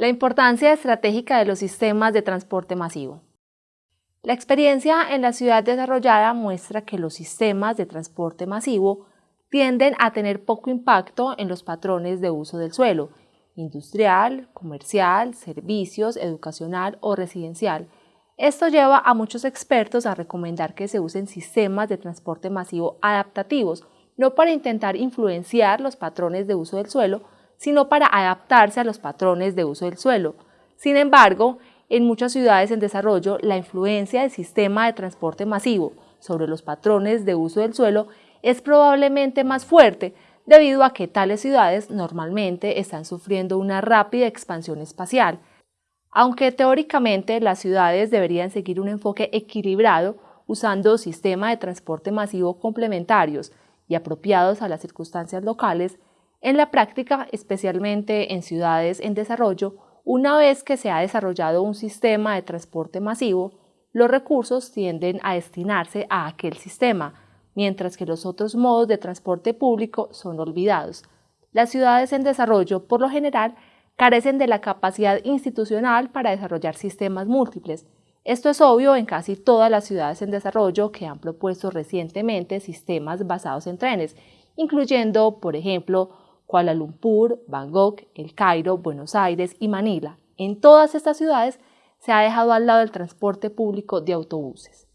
La importancia estratégica de los sistemas de transporte masivo. La experiencia en la ciudad desarrollada muestra que los sistemas de transporte masivo tienden a tener poco impacto en los patrones de uso del suelo, industrial, comercial, servicios, educacional o residencial. Esto lleva a muchos expertos a recomendar que se usen sistemas de transporte masivo adaptativos, no para intentar influenciar los patrones de uso del suelo, sino para adaptarse a los patrones de uso del suelo. Sin embargo, en muchas ciudades en desarrollo, la influencia del sistema de transporte masivo sobre los patrones de uso del suelo es probablemente más fuerte debido a que tales ciudades normalmente están sufriendo una rápida expansión espacial. Aunque teóricamente las ciudades deberían seguir un enfoque equilibrado usando sistemas de transporte masivo complementarios y apropiados a las circunstancias locales, en la práctica, especialmente en ciudades en desarrollo, una vez que se ha desarrollado un sistema de transporte masivo, los recursos tienden a destinarse a aquel sistema, mientras que los otros modos de transporte público son olvidados. Las ciudades en desarrollo, por lo general, carecen de la capacidad institucional para desarrollar sistemas múltiples. Esto es obvio en casi todas las ciudades en desarrollo que han propuesto recientemente sistemas basados en trenes, incluyendo, por ejemplo, Kuala Lumpur, Bangkok, El Cairo, Buenos Aires y Manila. En todas estas ciudades se ha dejado al lado el transporte público de autobuses.